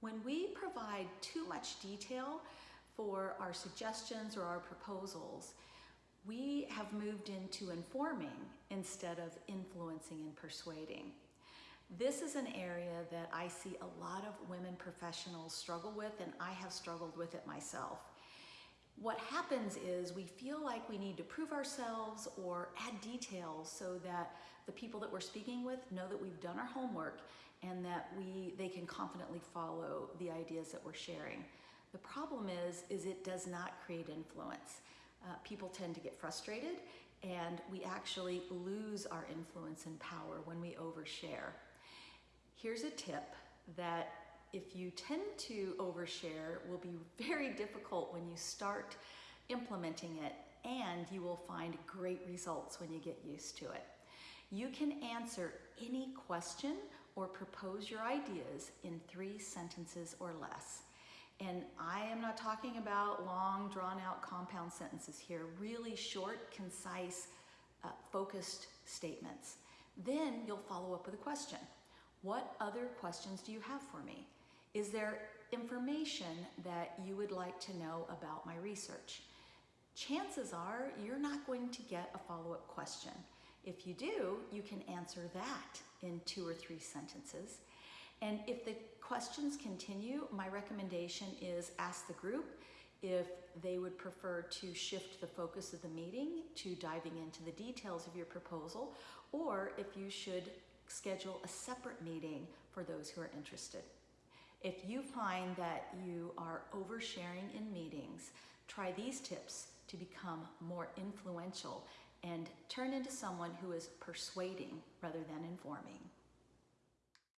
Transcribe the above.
When we provide too much detail for our suggestions or our proposals, we have moved into informing instead of influencing and persuading. This is an area that I see a lot of women professionals struggle with, and I have struggled with it myself. What happens is we feel like we need to prove ourselves or add details so that the people that we're speaking with know that we've done our homework and that we they can confidently follow the ideas that we're sharing. The problem is, is it does not create influence. Uh, people tend to get frustrated and we actually lose our influence and power when we overshare. Here's a tip that if you tend to overshare will be very difficult when you start implementing it and you will find great results when you get used to it. You can answer any question or propose your ideas in three sentences or less. And I am not talking about long, drawn out compound sentences here, really short, concise, uh, focused statements. Then you'll follow up with a question. What other questions do you have for me? Is there information that you would like to know about my research? Chances are you're not going to get a follow-up question. If you do, you can answer that in two or three sentences. And if the questions continue, my recommendation is ask the group if they would prefer to shift the focus of the meeting to diving into the details of your proposal, or if you should schedule a separate meeting for those who are interested. If you find that you are oversharing in meetings, try these tips to become more influential and turn into someone who is persuading rather than informing.